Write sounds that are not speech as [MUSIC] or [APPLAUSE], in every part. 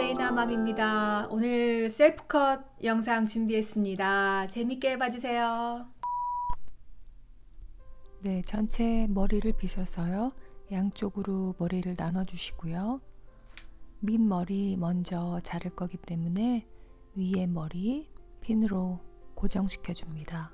레이나맘입니다. 오늘 셀프컷 영상 준비했습니다. 재밌게 봐주세요. 네, 전체 머리를 빗어서요. 양쪽으로 머리를 나눠 주시고요. 밑머리 먼저 자를 거기 때문에 위에 머리 핀으로 고정시켜 줍니다.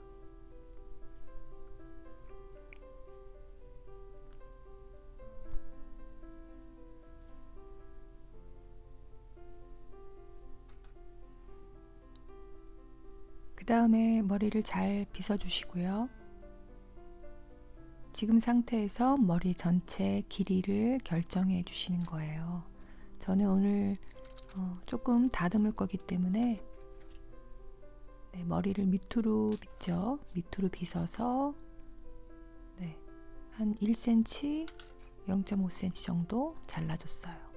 다음에 머리를 잘 빗어 주시고요. 지금 상태에서 머리 전체 길이를 결정해 주시는 거예요. 저는 오늘 어, 조금 다듬을 거기 때문에 네, 머리를 밑으로 빗죠. 밑으로 빗어서 네, 한 1cm, 0.5cm 정도 잘라줬어요.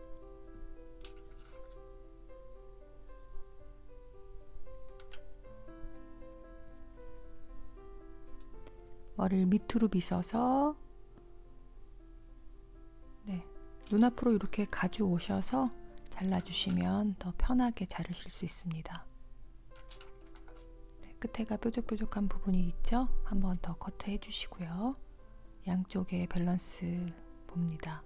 머리를 밑으로 빗어서 네, 눈앞으로 이렇게 가져오셔서 잘라주시면 더 편하게 자르실 수 있습니다. 네, 끝에가 뾰족뾰족한 부분이 있죠? 한번 더 커트 해 주시고요. 양쪽의 밸런스 봅니다.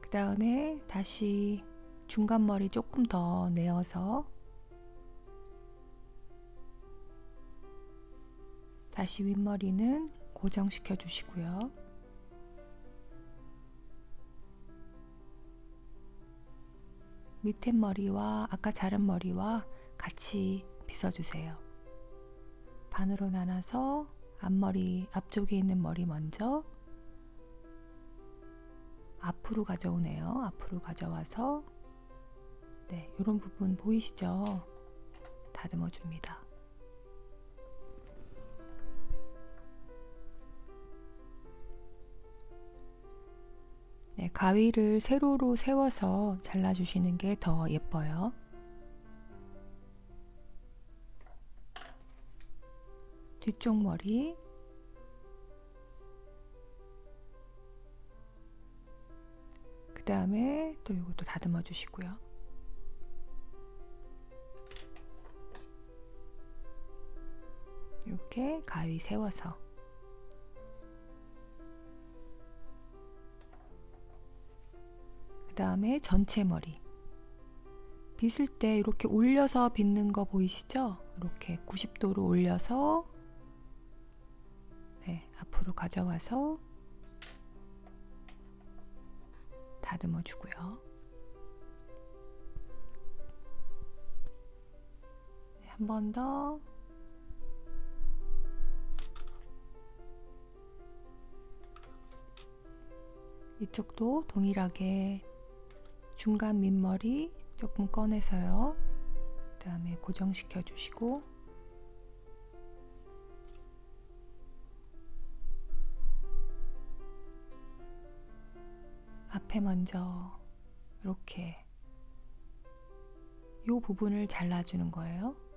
그 다음에 다시 중간 머리 조금 더 내어서 다시 윗머리는 고정시켜 주시고요. 밑에 머리와 아까 자른 머리와 같이 빗어주세요. 반으로 나눠서 앞머리 앞쪽에 있는 머리 먼저 앞으로 가져오네요. 앞으로 가져와서 네, 이런 부분 보이시죠? 다듬어 줍니다. 네, 가위를 세로로 세워서 잘라주시는 게 더 예뻐요. 뒤쪽 머리 그 다음에 또 이것도 다듬어 주시고요. 이렇게 가위 세워서 그 다음에 전체 머리 빗을 때 이렇게 올려서 빗는 거 보이시죠? 이렇게 90도로 올려서 네, 앞으로 가져와서 다듬어 주고요. 네, 한번 더 이쪽도 동일하게 중간 밑머리 조금 꺼내서요. 그 다음에 고정시켜 주시고 앞에 먼저 이렇게 이 부분을 잘라주는 거예요.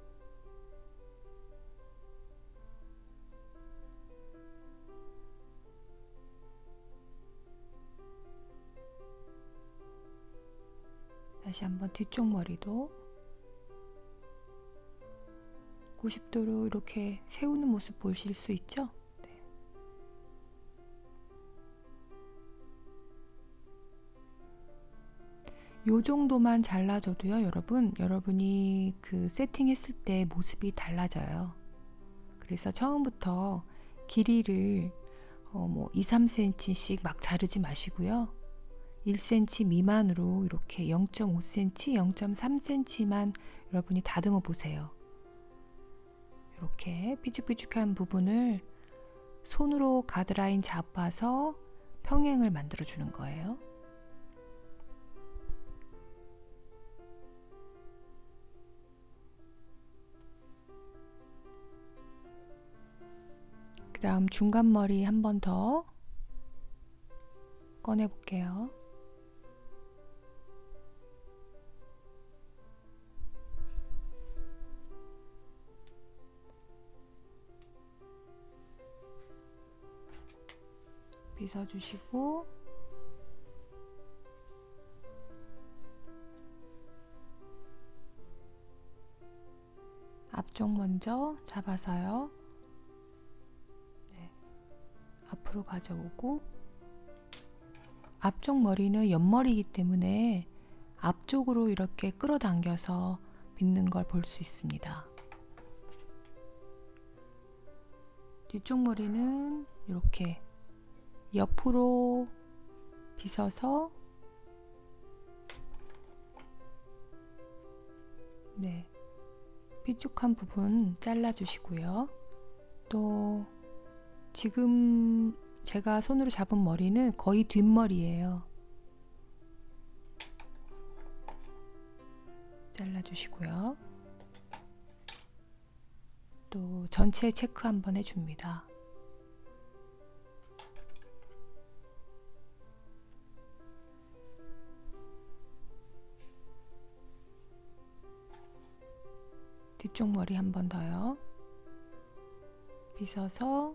다시 한번 뒤쪽 머리도 90도로 이렇게 세우는 모습 보실 수 있죠? 네. 요 정도만 잘라줘도요, 여러분. 여러분이 그 세팅했을 때 모습이 달라져요. 그래서 처음부터 길이를 어, 뭐 2, 3cm씩 막 자르지 마시고요. 1cm 미만으로 이렇게 0.5cm, 0.3cm만 여러분이 다듬어 보세요. 이렇게 삐죽삐죽한 부분을 손으로 가드라인 잡아서 평행을 만들어 주는 거예요. 그 다음 중간 머리 한 번 더 꺼내 볼게요. 빗어주시고 앞쪽 먼저 잡아서요. 네. 앞으로 가져오고 앞쪽 머리는 옆머리이기 때문에 앞쪽으로 이렇게 끌어당겨서 빗는 걸 볼 수 있습니다. 뒤쪽 머리는 이렇게 옆으로 빗어서 네. 삐죽한 부분 잘라 주시고요. 또 지금 제가 손으로 잡은 머리는 거의 뒷머리예요. 잘라 주시고요. 또 전체 체크 한번 해줍니다. 뒤쪽 머리 한 번 더요. 빗어서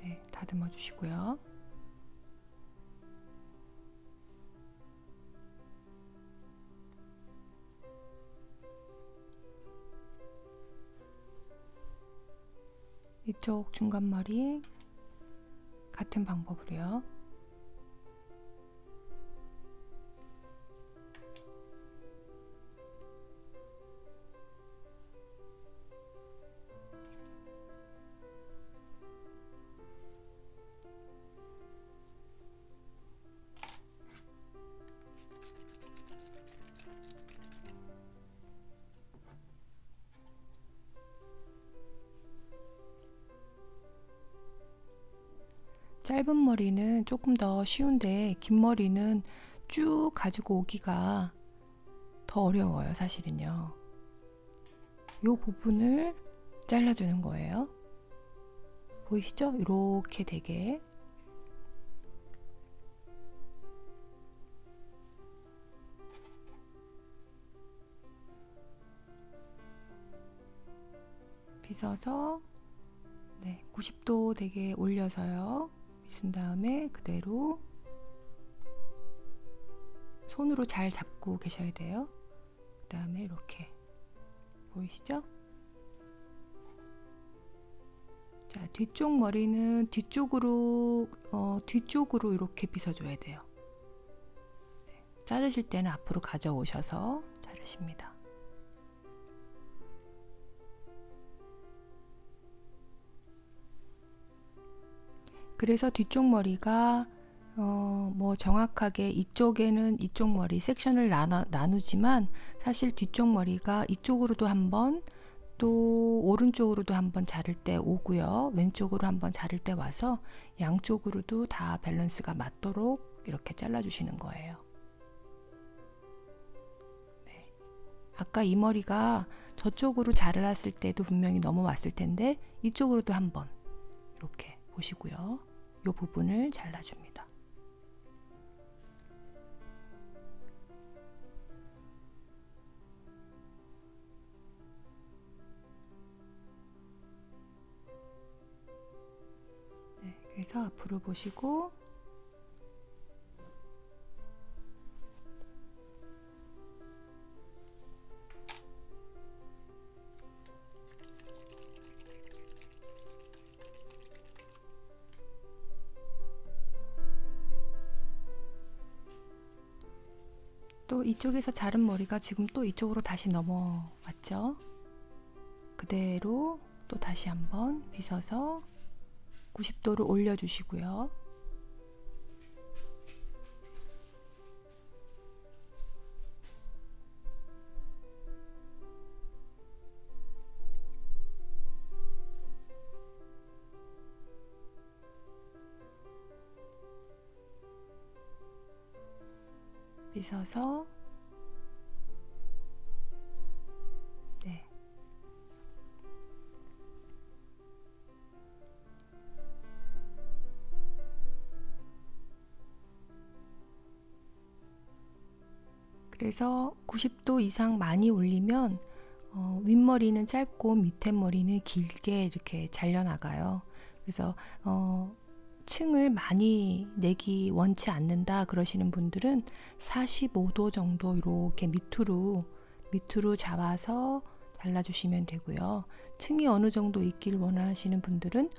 네, 다듬어 주시고요. 이쪽 중간머리 같은 방법으로요. 짧은 머리는 조금 더 쉬운데 긴 머리는 쭉 가지고 오기가 더 어려워요, 사실은요. 요 부분을 잘라주는 거예요. 보이시죠? 이렇게 되게. 빗어서 네, 90도 되게 올려서요. 빗은 다음에 그대로 손으로 잘 잡고 계셔야 돼요. 그 다음에 이렇게 보이시죠? 자 뒤쪽 머리는 뒤쪽으로 어, 뒤쪽으로 이렇게 빗어줘야 돼요. 네, 자르실 때는 앞으로 가져오셔서 자르십니다. 그래서 뒤쪽 머리가 어, 뭐 정확하게 이쪽에는 이쪽 머리 섹션을 나눠, 나누지만 사실 뒤쪽 머리가 이쪽으로도 한번 또 오른쪽으로도 한번 자를 때 오고요. 왼쪽으로 한번 자를 때 와서 양쪽으로도 다 밸런스가 맞도록 이렇게 잘라주시는 거예요. 네. 아까 이 머리가 저쪽으로 자랐을 때도 분명히 넘어왔을 텐데 이쪽으로도 한번 이렇게 보시고요. 이 부분을 잘라줍니다. 네, 그래서 앞으로 보시고 또 이쪽에서 자른 머리가 지금 또 이쪽으로 다시 넘어왔죠. 그대로 또 다시 한번 빗어서 90도를 올려주시고요. 빗어서 네. 그래서 90도 이상 많이 올리면 어, 윗머리는 짧고 밑에 머리는 길게 이렇게 잘려나가요. 그래서 어, 층을 많이 내기 원치 않는다 그러시는 분들은 45도 정도 이렇게 밑으로 밑으로 잡아서 잘라주시면 되고요. 층이 어느 정도 있길 원하시는 분들은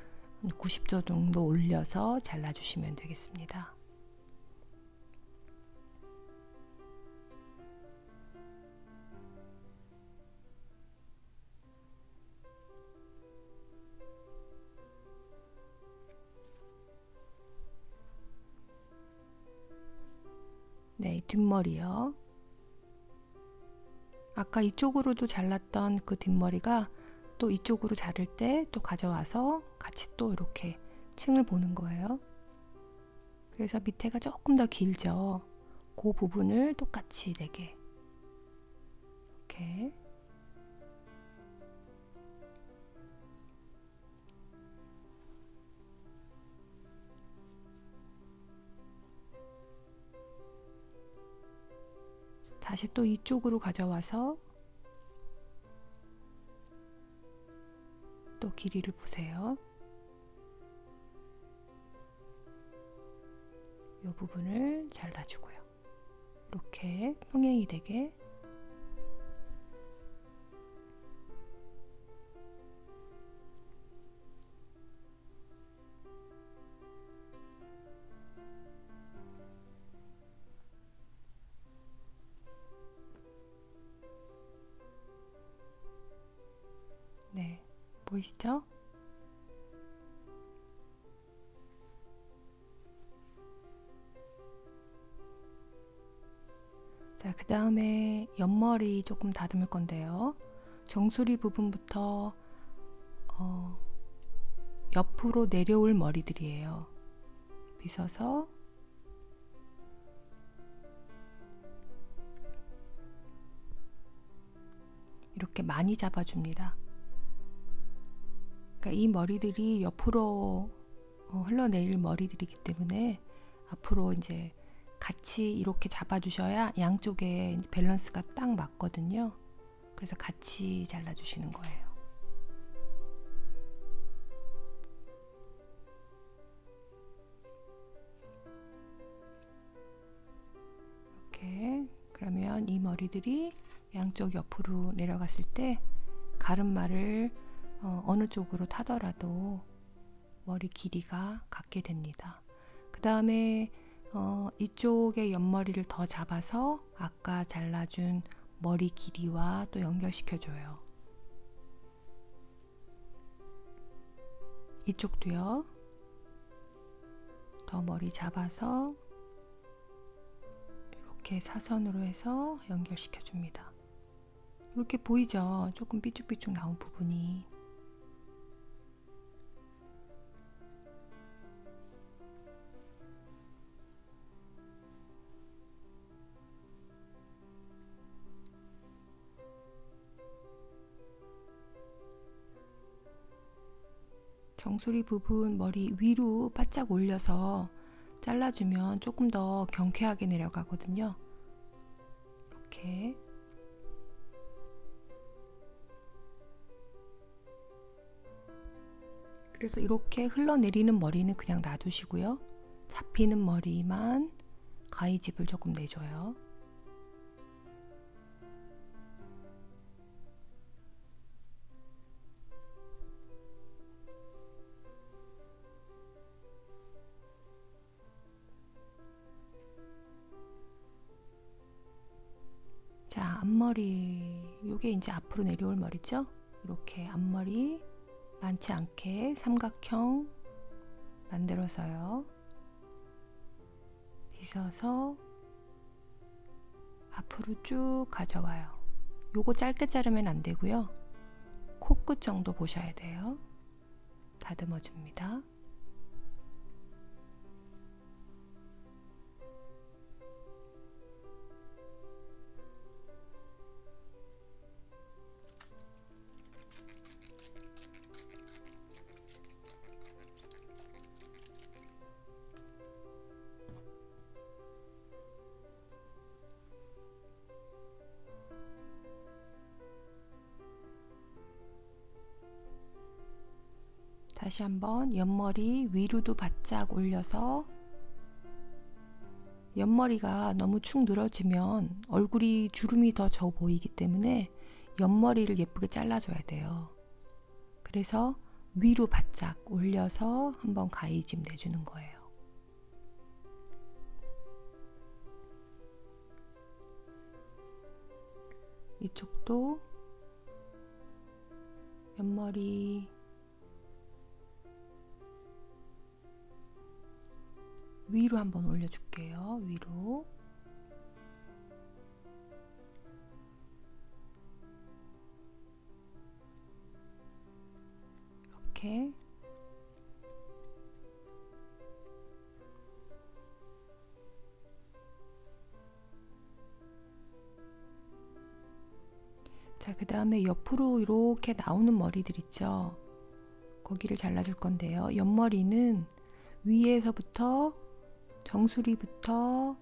90도 정도 올려서 잘라주시면 되겠습니다. 뒷머리요. 아까 이쪽으로도 잘랐던 그 뒷머리가 또 이쪽으로 자를 때 또 가져와서 같이 또 이렇게 층을 보는 거예요. 그래서 밑에가 조금 더 길죠. 그 부분을 똑같이 내게 이렇게 다시 또 이쪽으로 가져와서 또 길이를 보세요. 이 부분을 잘라주고요. 이렇게 평행이 되게 보이시죠? 자, 그 다음에 옆머리 조금 다듬을 건데요. 정수리 부분부터 어, 옆으로 내려올 머리들이에요. 빗어서 이렇게 많이 잡아줍니다. 그러니까 이 머리들이 옆으로 어, 흘러내릴 머리들이기 때문에 앞으로 이제 같이 이렇게 잡아주셔야 양쪽에 밸런스가 딱 맞거든요. 그래서 같이 잘라주시는 거예요. 이렇게 그러면 이 머리들이 양쪽 옆으로 내려갔을 때 가르마를 어, 어느 쪽으로 타더라도 머리 길이가 같게 됩니다. 그 다음에 어, 이쪽의 옆머리를 더 잡아서 아까 잘라준 머리 길이와 또 연결시켜줘요. 이쪽도요. 더 머리 잡아서 이렇게 사선으로 해서 연결시켜줍니다. 이렇게 보이죠? 조금 삐죽삐죽 나온 부분이. 정수리 부분 머리 위로 바짝 올려서 잘라주면 조금 더 경쾌하게 내려가거든요. 이렇게 그래서 이렇게 흘러내리는 머리는 그냥 놔두시고요. 잡히는 머리만 가위집을 조금 내줘요. 앞머리. 요게 이제 앞으로 내려올 머리죠? 이렇게 앞머리 많지 않게 삼각형 만들어서요. 빗어서 앞으로 쭉 가져와요. 요거 짧게 자르면 안 되고요. 코끝 정도 보셔야 돼요. 다듬어 줍니다. 다시 한번 옆머리 위로도 바짝 올려서 옆머리가 너무 축 늘어지면 얼굴이 주름이 더 져 보이기 때문에 옆머리를 예쁘게 잘라줘야 돼요. 그래서 위로 바짝 올려서 한번 가위짐 내주는 거예요. 이쪽도 옆머리 위로 한번 올려줄게요. 위로. 이렇게. 자, 그 다음에 옆으로 이렇게 나오는 머리들 있죠? 거기를 잘라줄 건데요. 옆머리는 위에서부터 정수리부터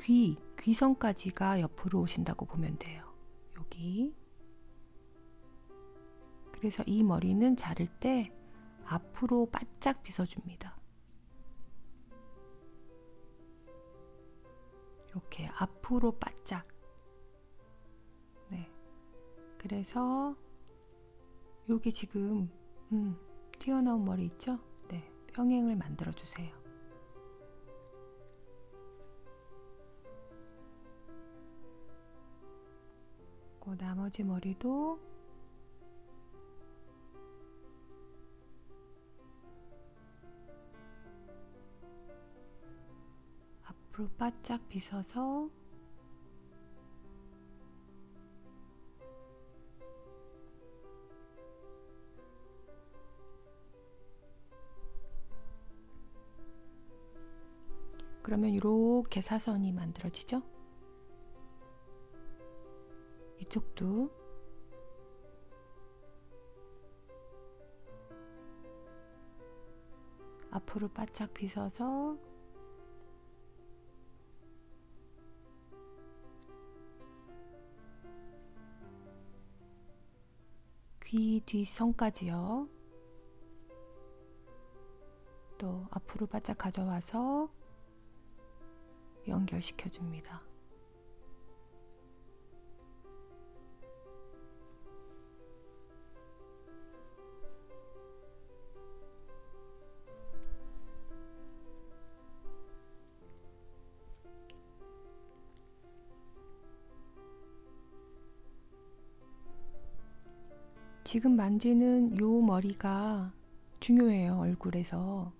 귀, 귀선까지가 옆으로 오신다고 보면 돼요. 여기. 그래서 이 머리는 자를 때 앞으로 바짝 빗어줍니다. 이렇게 앞으로 바짝. 네. 그래서 여기 지금 음, 튀어나온 머리 있죠? 네. 평행을 만들어 주세요. 그 나머지 머리도 앞으로 바짝 빗어서 그러면 이렇게 사선이 만들어지죠? 이쪽도 앞으로 바짝 빗어서 귀 뒷선까지요. 또 앞으로 바짝 가져와서 연결시켜 줍니다. 지금 만지는 요 머리가 중요해요, 얼굴에서.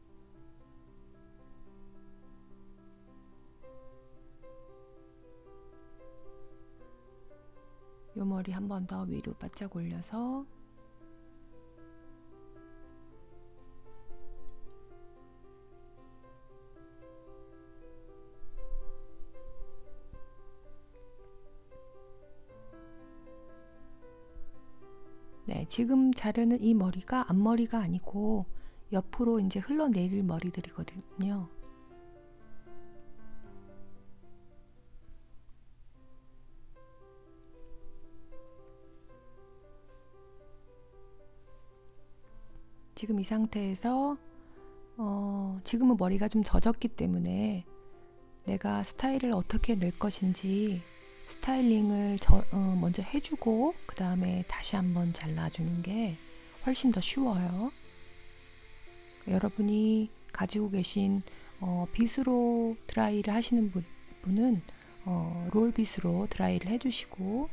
요 머리 한 번 더 위로 바짝 올려서 지금 자르는 이 머리가 앞머리가 아니고 옆으로 이제 흘러내릴 머리들이거든요. 지금 이 상태에서 어, 지금은 머리가 좀 젖었기 때문에 내가 스타일을 어떻게 낼 것인지 스타일링을 저, 어, 먼저 해주고 그 다음에 다시 한번 잘라주는 게 훨씬 더 쉬워요. 여러분이 가지고 계신 어, 빗으로 드라이를 하시는 분, 분은 어, 롤 빗으로 드라이를 해주시고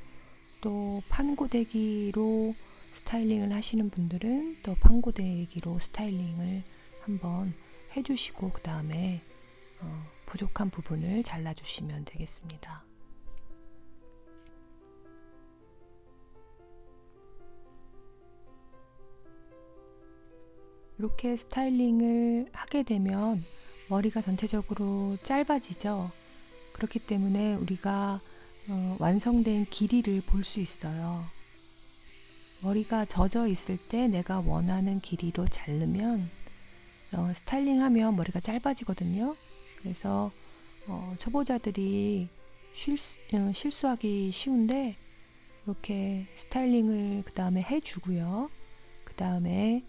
또 판고데기로 스타일링을 하시는 분들은 또 판고데기로 스타일링을 한번 해주시고 그 다음에 어, 부족한 부분을 잘라주시면 되겠습니다. 이렇게 스타일링을 하게 되면 머리가 전체적으로 짧아지죠. 그렇기 때문에 우리가 어, 완성된 길이를 볼 수 있어요. 머리가 젖어 있을 때 내가 원하는 길이로 자르면 어, 스타일링하면 머리가 짧아지거든요. 그래서 어, 초보자들이 실수, 어, 실수하기 쉬운데 이렇게 스타일링을 그 다음에 해주고요. 그 다음에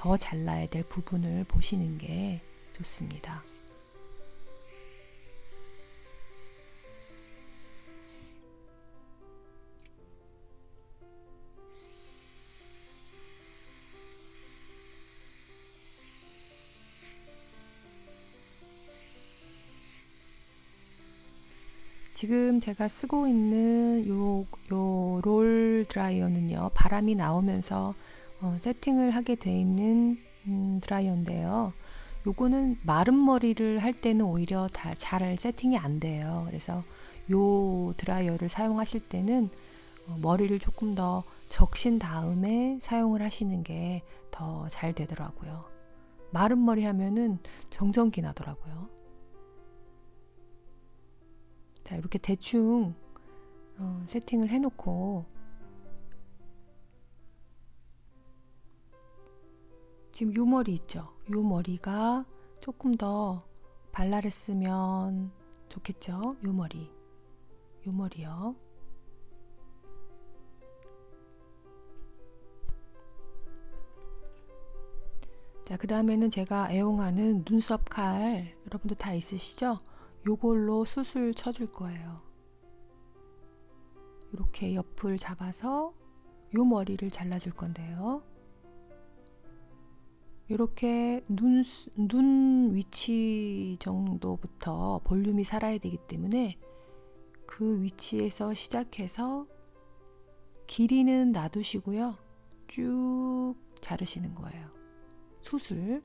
더 잘라야 될 부분을 보시는 게 좋습니다. 지금 제가 쓰고 있는 요, 요 롤 드라이어는요, 바람이 나오면서 어, 세팅을 하게 돼 있는 음, 드라이어인데요. 요거는 마른 머리를 할 때는 오히려 다 잘 세팅이 안 돼요. 그래서 요 드라이어를 사용하실 때는 어, 머리를 조금 더 적신 다음에 사용을 하시는 게 더 잘 되더라고요. 마른 머리 하면은 정전기 나더라고요. 자, 이렇게 대충 어, 세팅을 해놓고 지금 요 머리 있죠? 요 머리가 조금 더 발랄했으면 좋겠죠? 요 머리. 요 머리요. 자, 그 다음에는 제가 애용하는 눈썹 칼, 여러분도 다 있으시죠? 요걸로 숱을 쳐줄 거예요. 이렇게 옆을 잡아서 요 머리를 잘라줄 건데요. 이렇게 눈, 눈 위치 정도부터 볼륨이 살아야 되기 때문에 그 위치에서 시작해서 길이는 놔두시고요. 쭉 자르시는 거예요. 숱을.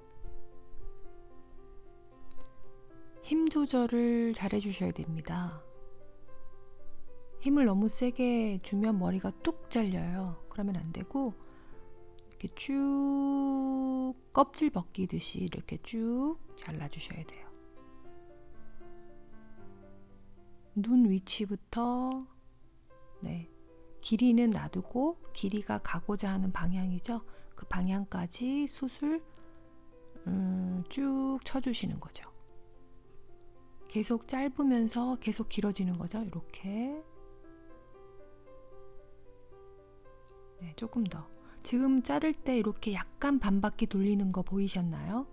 힘 조절을 잘 해주셔야 됩니다. 힘을 너무 세게 주면 머리가 뚝 잘려요. 그러면 안 되고, 이렇게 쭉 껍질 벗기듯이 이렇게 쭉 잘라주셔야 돼요. 눈 위치부터, 네. 길이는 놔두고, 길이가 가고자 하는 방향이죠. 그 방향까지 숱을 음, 쭉 쳐주시는 거죠. 계속 짧으면서 계속 길어지는 거죠. 이렇게. 네, 조금 더. 지금 자를 때 이렇게 약간 반바퀴 돌리는 거 보이셨나요?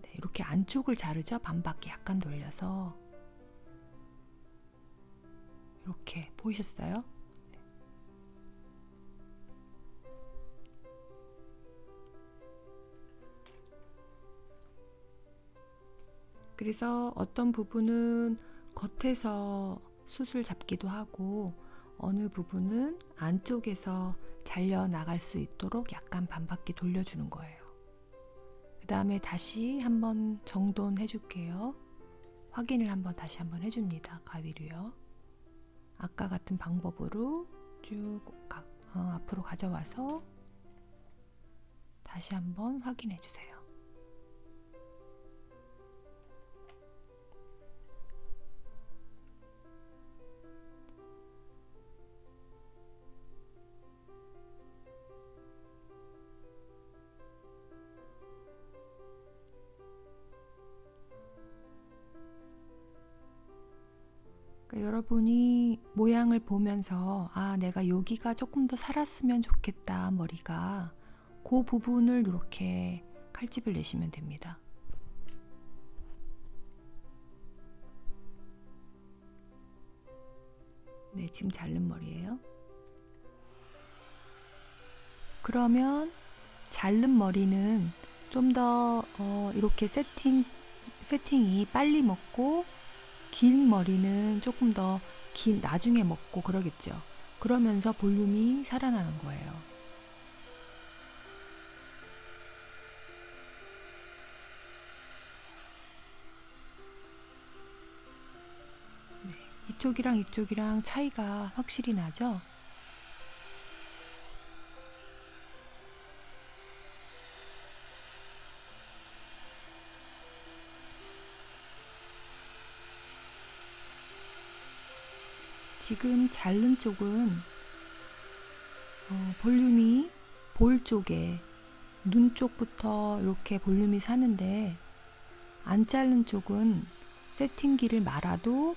네, 이렇게 안쪽을 자르죠. 반바퀴 약간 돌려서. 이렇게 보이셨어요? 그래서 어떤 부분은 겉에서 숱을 잡기도 하고 어느 부분은 안쪽에서 잘려 나갈 수 있도록 약간 반바퀴 돌려주는 거예요. 그 다음에 다시 한번 정돈 해 줄게요. 확인을 한번 다시 한번 해줍니다. 가위로요. 아까 같은 방법으로 쭉 가, 어, 앞으로 가져와서 다시 한번 확인해 주세요. 여러분이 모양을 보면서 아 내가 여기가 조금 더 살았으면 좋겠다 머리가 그 부분을 이렇게 칼집을 내시면 됩니다. 네 지금 자른 머리예요. 그러면 자른 머리는 좀더 어, 이렇게 세팅 세팅이 빨리 먹고 긴 머리는 조금 더 긴 나중에 먹고 그러겠죠. 그러면서 볼륨이 살아나는 거예요. 네, 이쪽이랑 이쪽이랑 차이가 확실히 나죠? 지금 자른 쪽은 어, 볼륨이 볼 쪽에 눈 쪽부터 이렇게 볼륨이 사는데 안 자른 쪽은 세팅기를 말아도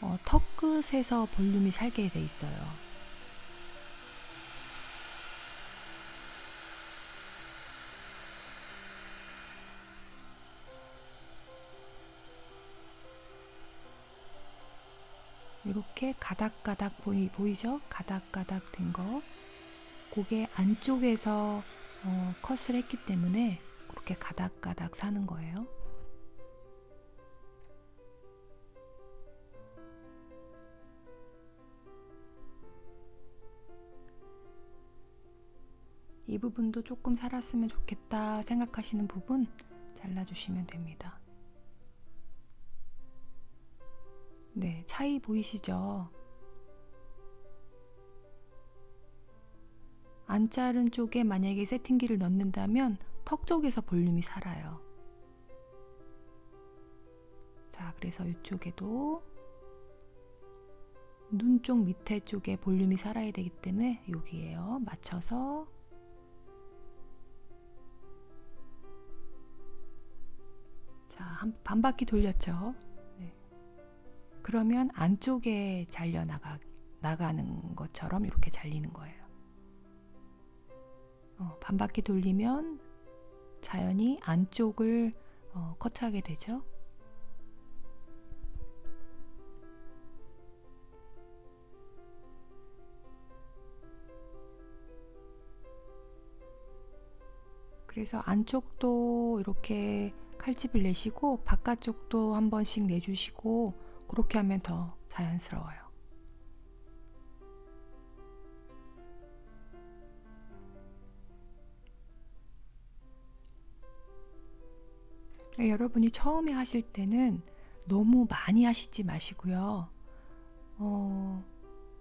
어, 턱 끝에서 볼륨이 살게 돼 있어요. 이렇게 가닥가닥 보이, 보이죠? 가닥가닥 된 거. 고개 안쪽에서 어, 컷을 했기 때문에 그렇게 가닥가닥 사는 거예요. 이 부분도 조금 살았으면 좋겠다 생각하시는 부분 잘라주시면 됩니다. 네, 차이 보이시죠? 안 자른 쪽에 만약에 세팅기를 넣는다면 턱 쪽에서 볼륨이 살아요. 자, 그래서 이쪽에도 눈 쪽 밑에 쪽에 볼륨이 살아야 되기 때문에 여기에요. 맞춰서 자, 한 반 바퀴 돌렸죠. 네. 그러면 안쪽에 잘려 나가 나가는 것처럼 이렇게 잘리는 거예요. 어, 반바퀴 돌리면 자연히 안쪽을 어, 커트하게 되죠. 그래서 안쪽도 이렇게 칼집을 내시고 바깥쪽도 한 번씩 내주시고 그렇게 하면 더 자연스러워요. 네, 여러분이 처음에 하실 때는 너무 많이 하시지 마시고요. 어,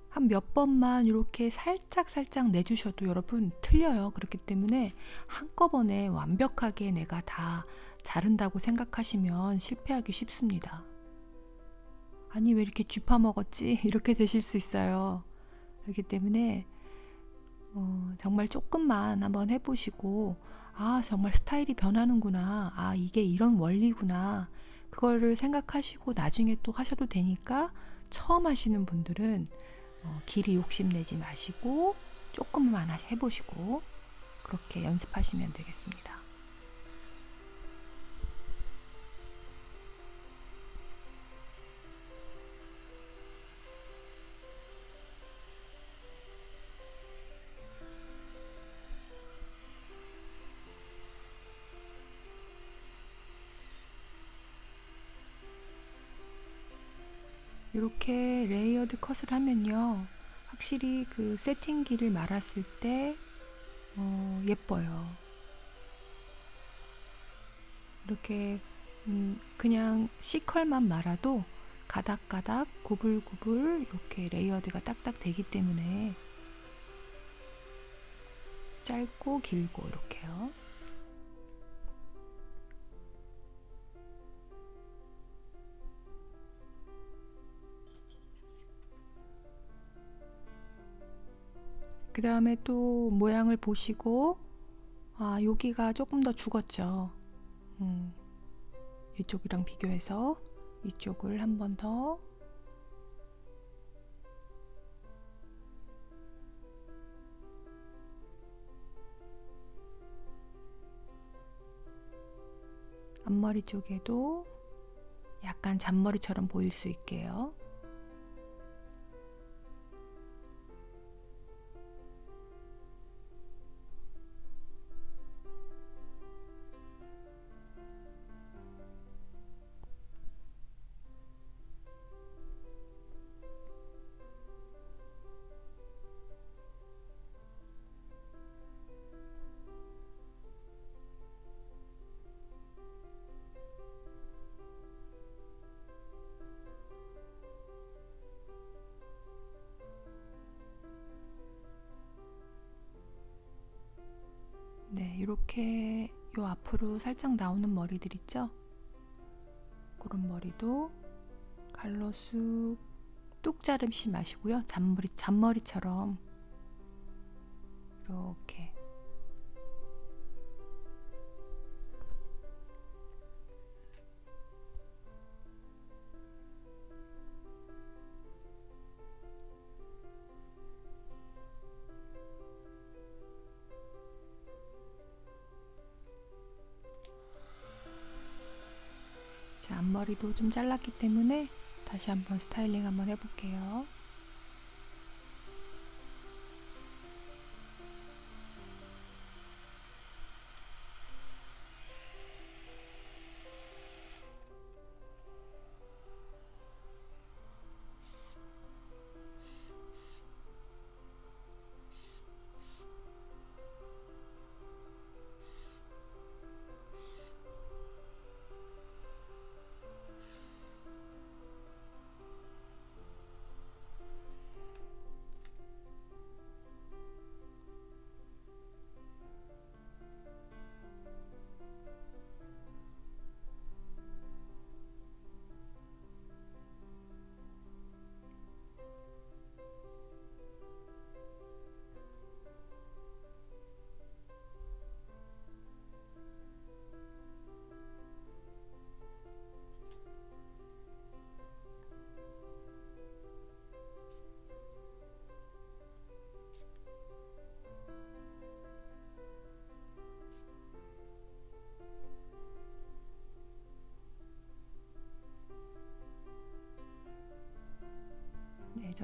한 몇 번만 이렇게 살짝 살짝 내주셔도 여러분 틀려요. 그렇기 때문에 한꺼번에 완벽하게 내가 다 자른다고 생각하시면 실패하기 쉽습니다. 아니 왜 이렇게 쥐파 먹었지? [LAUGHS] 이렇게 되실 수 있어요. 그렇기 때문에 어, 정말 조금만 한번 해보시고 아 정말 스타일이 변하는구나 아 이게 이런 원리구나 그거를 생각하시고 나중에 또 하셔도 되니까 처음 하시는 분들은 어, 길이 욕심내지 마시고 조금만 해보시고 그렇게 연습하시면 되겠습니다. 이렇게 layered 컷을 하면요. 확실히 그 세팅기를 말았을 때 어, 예뻐요. 이렇게 음, 그냥 C컬만 말아도 가닥가닥 구불구불 이렇게 layered가 딱딱 되기 때문에 짧고 길고 이렇게요. 그 다음에 또 모양을 보시고 아 여기가 조금 더 죽었죠 음, 이쪽이랑 비교해서 이쪽을 한 번 더 앞머리 쪽에도 약간 잔머리처럼 보일 수 있게요. 이렇게 요 앞으로 살짝 나오는 머리들 있죠? 그런 머리도 갈로수 뚝 자르시 마시고요. 잔머리, 잔머리처럼 이렇게 머리도 좀 잘랐기 때문에 다시 한번 스타일링 한번 해볼게요.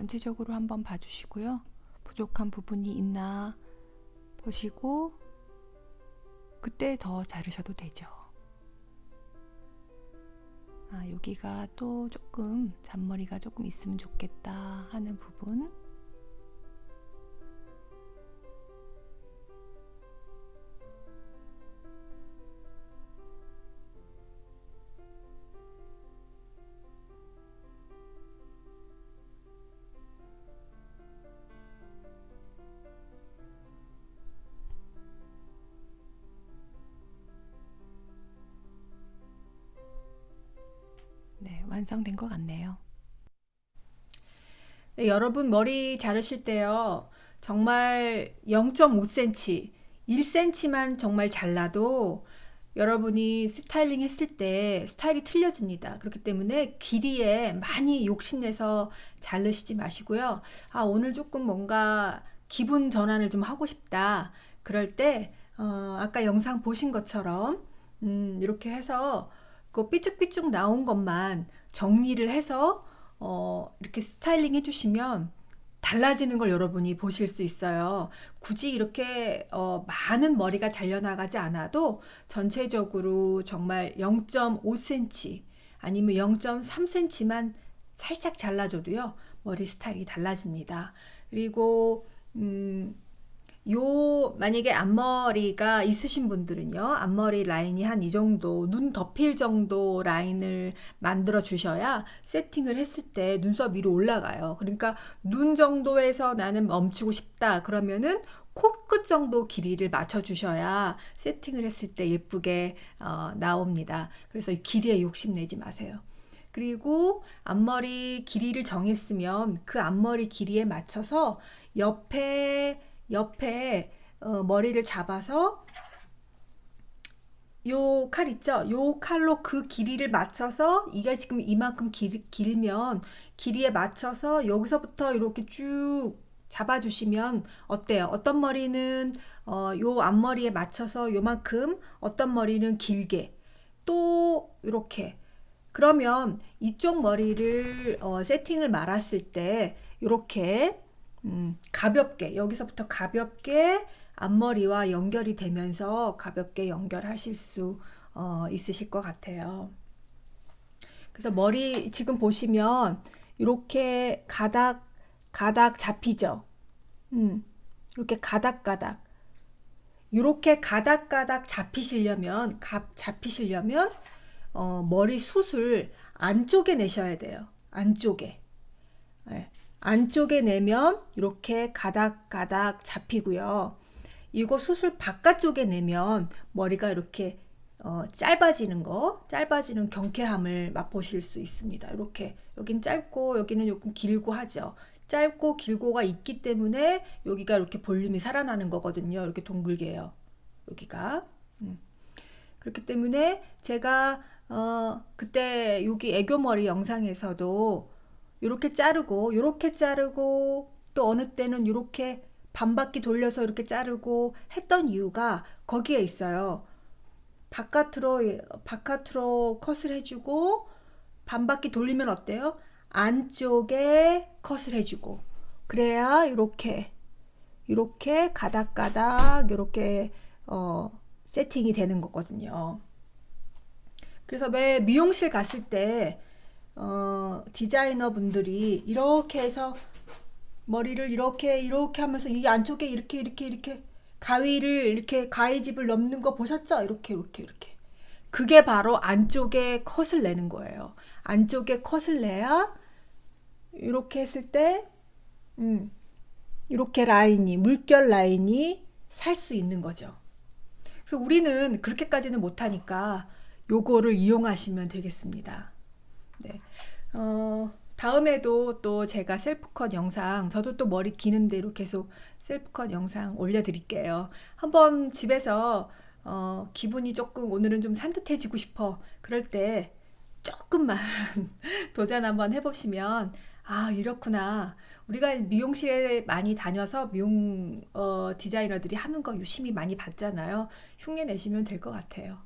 전체적으로 한번 봐주시고요. 부족한 부분이 있나 보시고 그때 더 자르셔도 되죠. 아, 여기가 또 조금 잔머리가 조금 있으면 좋겠다 하는 부분 완성된 것 같네요. 네, 여러분 머리 자르실 때요. 정말 0.5cm, 1cm만 정말 잘라도 여러분이 스타일링 했을 때 스타일이 틀려집니다. 그렇기 때문에 길이에 많이 욕심내서 자르시지 마시고요. 아, 오늘 조금 뭔가 기분 전환을 좀 하고 싶다. 그럴 때, 어, 아까 영상 보신 것처럼, 음, 이렇게 해서 그 삐쭉삐쭉 나온 것만 정리를 해서 어, 이렇게 스타일링 해주시면 달라지는 걸 여러분이 보실 수 있어요. 굳이 이렇게 어, 많은 머리가 잘려나가지 않아도 전체적으로 정말 0.5cm 아니면 0.3cm만 살짝 잘라줘도요. 머리 스타일이 달라집니다. 그리고 음, 요 만약에 앞머리가 있으신 분들은요 앞머리 라인이 한 이 정도 눈 덮일 정도 라인을 만들어 주셔야 세팅을 했을 때 눈썹 위로 올라가요. 그러니까 눈 정도에서 나는 멈추고 싶다 그러면은 코끝 정도 길이를 맞춰 주셔야 세팅을 했을 때 예쁘게 어, 나옵니다. 그래서 길이에 욕심내지 마세요. 그리고 앞머리 길이를 정했으면 그 앞머리 길이에 맞춰서 옆에 옆에 어, 머리를 잡아서 요 칼 있죠? 요 칼로 그 길이를 맞춰서 이게 지금 이만큼 길, 길면 길이에 맞춰서 여기서부터 이렇게 쭉 잡아주시면 어때요? 어떤 머리는 어, 요 앞머리에 맞춰서 요만큼 어떤 머리는 길게 또 이렇게 그러면 이쪽 머리를 어, 세팅을 말았을 때 이렇게 음, 가볍게 여기서부터 가볍게 앞머리와 연결이 되면서 가볍게 연결하실 수 어, 있으실 것 같아요. 그래서 머리 지금 보시면 이렇게 가닥 가닥 잡히죠. 음, 이렇게 가닥가닥 이렇게 가닥가닥 잡히시려면 갑 잡히시려면 어, 머리 숱을 안쪽에 내셔야 돼요. 안쪽에. 네. 안쪽에 내면 이렇게 가닥가닥 잡히고요. 이거 수술 바깥쪽에 내면 머리가 이렇게 어, 짧아지는 거, 짧아지는 경쾌함을 맛보실 수 있습니다. 이렇게 여긴 짧고 여기는 조금 길고 하죠. 짧고 길고가 있기 때문에 여기가 이렇게 볼륨이 살아나는 거거든요. 이렇게 동글게요. 여기가. 음. 그렇기 때문에 제가 어, 그때 여기 애교머리 영상에서도 이렇게 자르고 이렇게 자르고 또 어느 때는 이렇게 반바퀴 돌려서 이렇게 자르고 했던 이유가 거기에 있어요. 바깥으로 바깥으로 컷을 해주고 반바퀴 돌리면 어때요? 안쪽에 컷을 해주고 그래야 이렇게 이렇게 가닥가닥 이렇게 어, 세팅이 되는 거거든요. 그래서 왜 미용실 갔을 때 어, 디자이너 분들이 이렇게 해서 머리를 이렇게 이렇게 하면서 이 안쪽에 이렇게 이렇게 이렇게 가위를 이렇게 가위집을 넘는 거 보셨죠? 이렇게 이렇게 이렇게. 그게 바로 안쪽에 컷을 내는 거예요. 안쪽에 컷을 내야 이렇게 했을 때 음, 이렇게 라인이 물결 라인이 살 수 있는 거죠. 그래서 우리는 그렇게까지는 못하니까 요거를 이용하시면 되겠습니다. 네. 어, 다음에도 또 제가 셀프컷 영상, 저도 또 머리 기는 대로 계속 셀프컷 영상 올려드릴게요. 한번 집에서 어, 기분이 조금 오늘은 좀 산뜻해지고 싶어. 그럴 때 조금만 [LAUGHS] 도전 한번 해보시면, 아, 이렇구나. 우리가 미용실에 많이 다녀서 미용 어, 디자이너들이 하는 거 유심히 많이 봤잖아요. 흉내 내시면 될 것 같아요.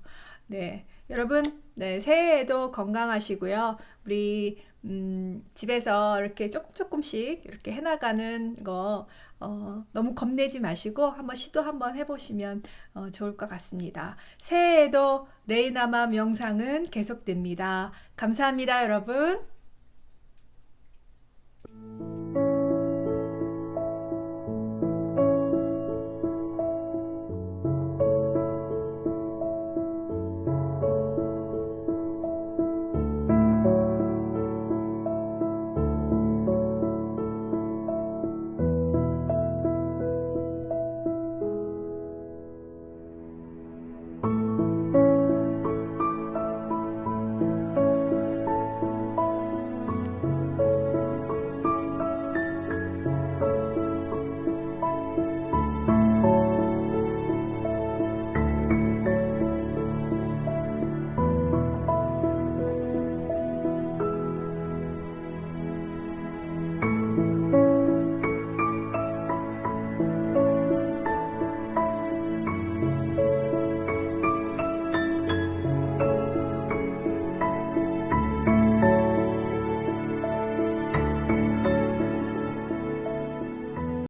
네, 여러분, 네, 새해에도 건강하시고요. 우리 음, 집에서 이렇게 조금 조금씩 이렇게 해나가는 거 어, 너무 겁내지 마시고 한번 시도 한번 해보시면 어, 좋을 것 같습니다. 새해에도 레이나마 명상은 계속됩니다. 감사합니다, 여러분.